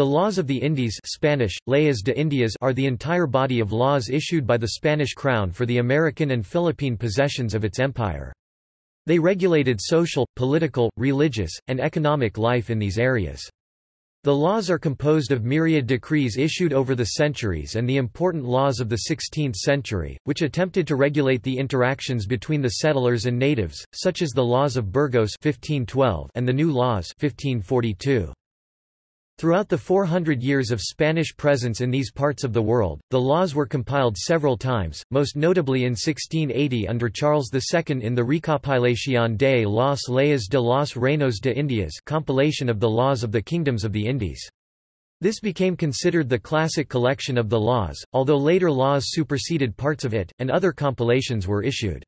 The laws of the Indies Spanish, Leyes de Indias are the entire body of laws issued by the Spanish crown for the American and Philippine possessions of its empire. They regulated social, political, religious, and economic life in these areas. The laws are composed of myriad decrees issued over the centuries and the important laws of the 16th century, which attempted to regulate the interactions between the settlers and natives, such as the laws of Burgos 1512 and the New Laws 1542. Throughout the 400 years of Spanish presence in these parts of the world, the laws were compiled several times, most notably in 1680 under Charles II in the Recopilación de las Leyes de los Reinos de Indias compilation of the laws of the kingdoms of the Indies. This became considered the classic collection of the laws, although later laws superseded parts of it, and other compilations were issued.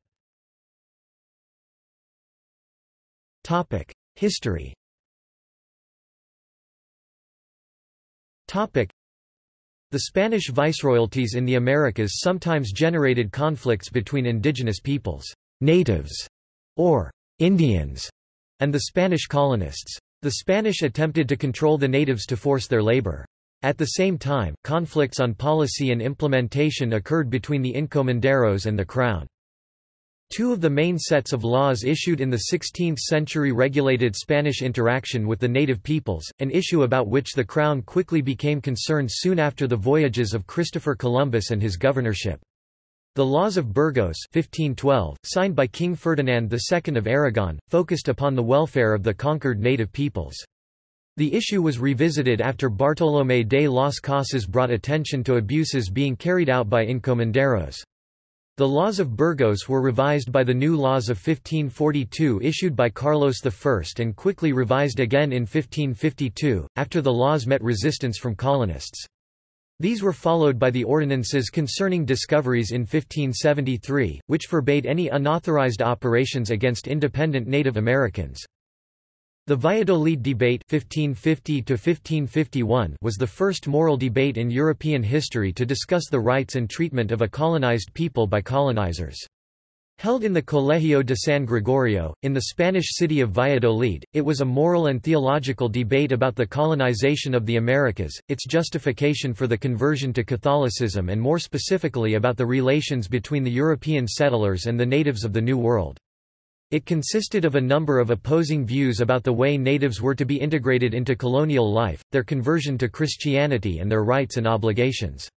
History The Spanish viceroyalties in the Americas sometimes generated conflicts between indigenous peoples, natives, or Indians, and the Spanish colonists. The Spanish attempted to control the natives to force their labor. At the same time, conflicts on policy and implementation occurred between the encomenderos and the crown. Two of the main sets of laws issued in the 16th century regulated Spanish interaction with the native peoples, an issue about which the Crown quickly became concerned soon after the voyages of Christopher Columbus and his governorship. The Laws of Burgos 1512, signed by King Ferdinand II of Aragon, focused upon the welfare of the conquered native peoples. The issue was revisited after Bartolomé de las Casas brought attention to abuses being carried out by encomenderos. The laws of Burgos were revised by the new laws of 1542 issued by Carlos I and quickly revised again in 1552, after the laws met resistance from colonists. These were followed by the ordinances concerning discoveries in 1573, which forbade any unauthorized operations against independent Native Americans. The Valladolid debate 1550 was the first moral debate in European history to discuss the rights and treatment of a colonized people by colonizers. Held in the Colegio de San Gregorio, in the Spanish city of Valladolid, it was a moral and theological debate about the colonization of the Americas, its justification for the conversion to Catholicism and more specifically about the relations between the European settlers and the natives of the New World. It consisted of a number of opposing views about the way natives were to be integrated into colonial life, their conversion to Christianity and their rights and obligations.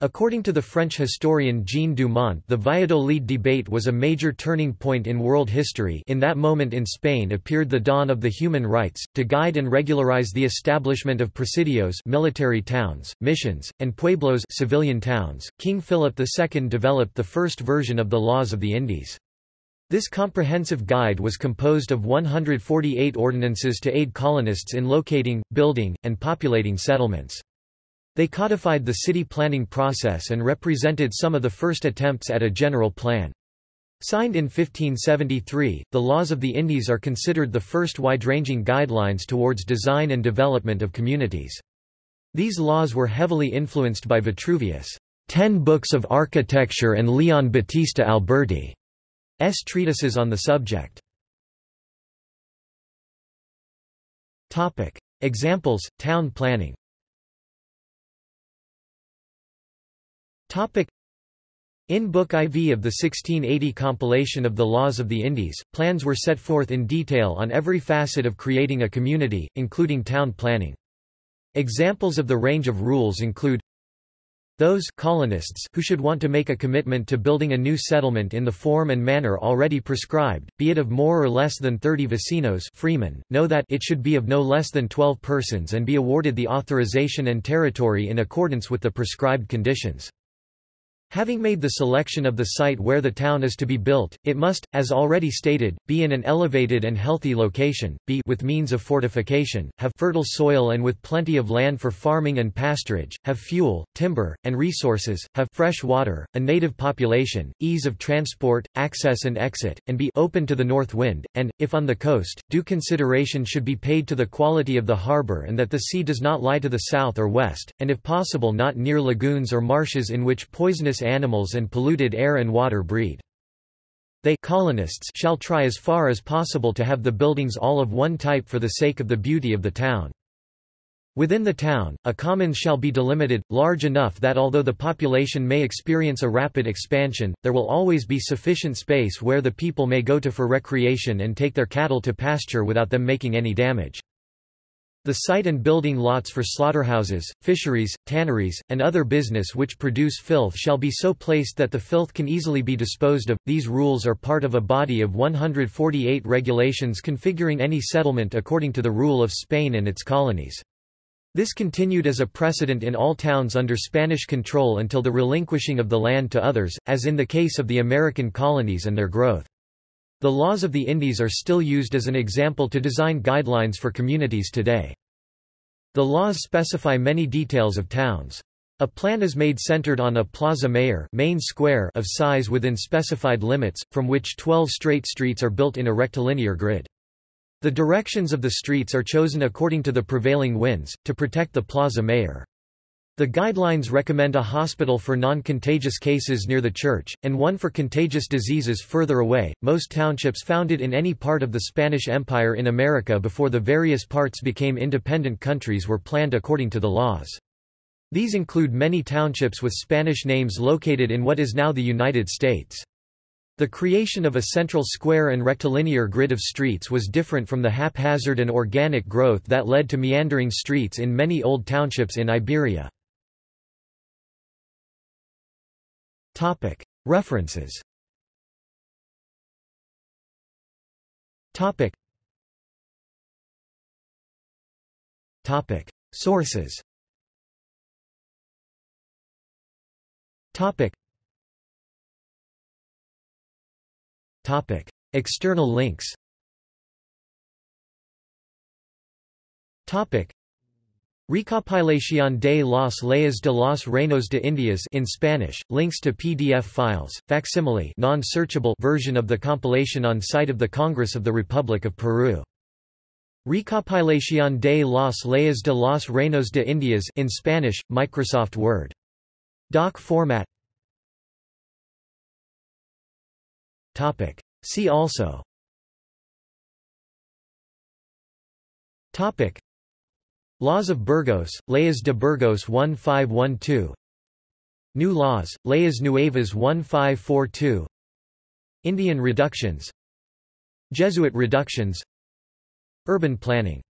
According to the French historian Jean Dumont the Valladolid debate was a major turning point in world history in that moment in Spain appeared the dawn of the human rights, to guide and regularize the establishment of presidios military towns, missions, and pueblos civilian towns. King Philip II developed the first version of the laws of the Indies. This comprehensive guide was composed of 148 ordinances to aid colonists in locating, building, and populating settlements. They codified the city planning process and represented some of the first attempts at a general plan. Signed in 1573, the laws of the Indies are considered the first wide-ranging guidelines towards design and development of communities. These laws were heavily influenced by Vitruvius' Ten Books of Architecture and Leon Battista Alberti. S treatises on the subject. Examples: Town planning. In Book IV of the 1680 compilation of the Laws of the Indies, plans were set forth in detail on every facet of creating a community, including town planning. Examples of the range of rules include those colonists who should want to make a commitment to building a new settlement in the form and manner already prescribed, be it of more or less than 30 vecinos freemen, know that it should be of no less than 12 persons and be awarded the authorization and territory in accordance with the prescribed conditions. Having made the selection of the site where the town is to be built, it must, as already stated, be in an elevated and healthy location, be with means of fortification, have fertile soil and with plenty of land for farming and pasturage, have fuel, timber, and resources, have fresh water, a native population, ease of transport, access and exit, and be open to the north wind, and, if on the coast, due consideration should be paid to the quality of the harbor and that the sea does not lie to the south or west, and if possible not near lagoons or marshes in which poisonous animals and polluted air and water breed. They colonists shall try as far as possible to have the buildings all of one type for the sake of the beauty of the town. Within the town, a commons shall be delimited, large enough that although the population may experience a rapid expansion, there will always be sufficient space where the people may go to for recreation and take their cattle to pasture without them making any damage. The site and building lots for slaughterhouses, fisheries, tanneries, and other business which produce filth shall be so placed that the filth can easily be disposed of. These rules are part of a body of 148 regulations configuring any settlement according to the rule of Spain and its colonies. This continued as a precedent in all towns under Spanish control until the relinquishing of the land to others, as in the case of the American colonies and their growth. The laws of the Indies are still used as an example to design guidelines for communities today. The laws specify many details of towns. A plan is made centered on a plaza mayor main square of size within specified limits, from which 12 straight streets are built in a rectilinear grid. The directions of the streets are chosen according to the prevailing winds, to protect the plaza mayor. The guidelines recommend a hospital for non-contagious cases near the church, and one for contagious diseases further away. Most townships founded in any part of the Spanish Empire in America before the various parts became independent countries were planned according to the laws. These include many townships with Spanish names located in what is now the United States. The creation of a central square and rectilinear grid of streets was different from the haphazard and organic growth that led to meandering streets in many old townships in Iberia. References. Sources. External links. Recopilación de las leyes de los reinos de Indias in Spanish, links to PDF files, facsimile non-searchable version of the compilation on site of the Congress of the Republic of Peru. Recopilación de las leyes de los reinos de Indias in Spanish, Microsoft Word. Doc format Topic. See also Topic. Laws of Burgos, Leyes de Burgos 1512 New laws, Leyes Nuevas 1542 Indian reductions. Jesuit reductions. Urban planning